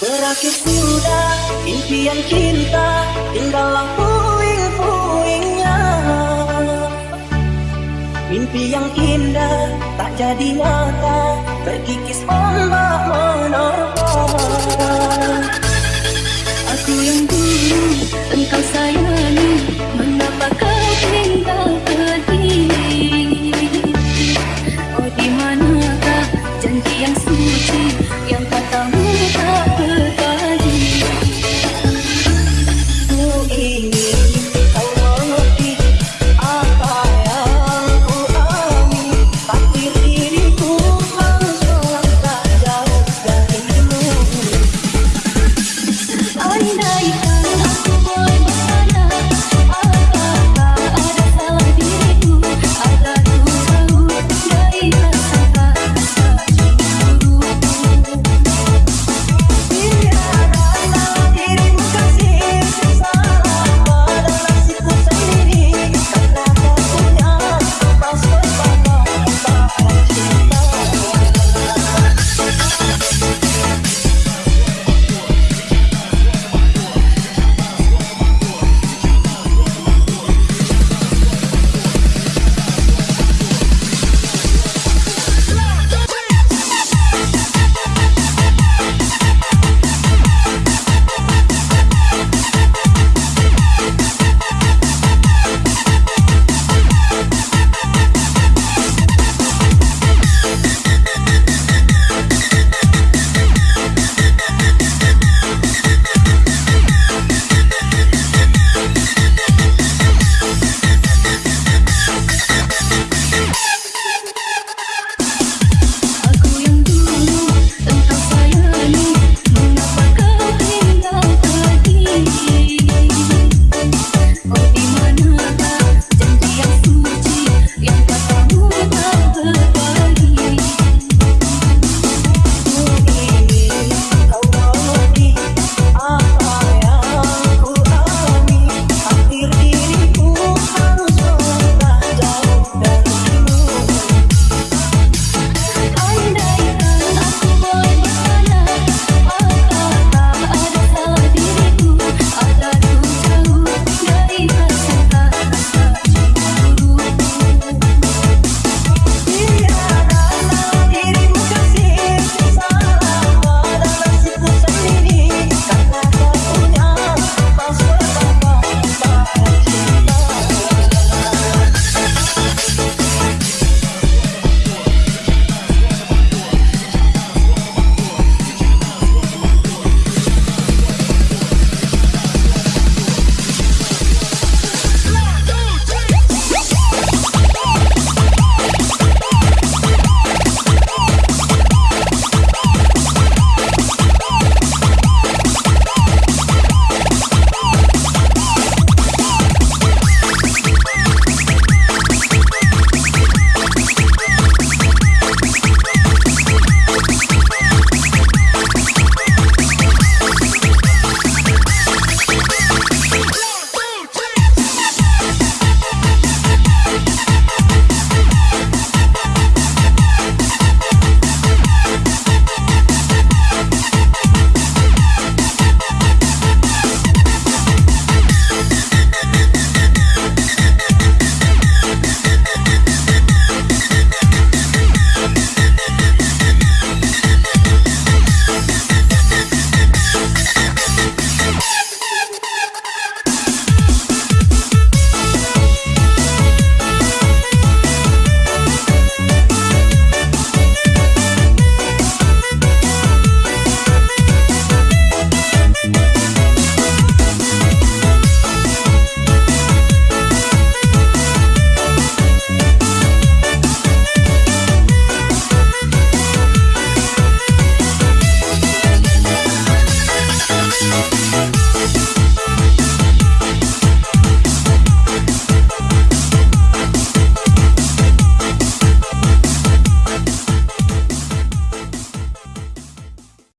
berakhir sudah Impian cinta tinggallah puing-puingnya. Mimpi yang indah tak jadi nyata Terkikis ombak menerpa Aku yang dulu engkau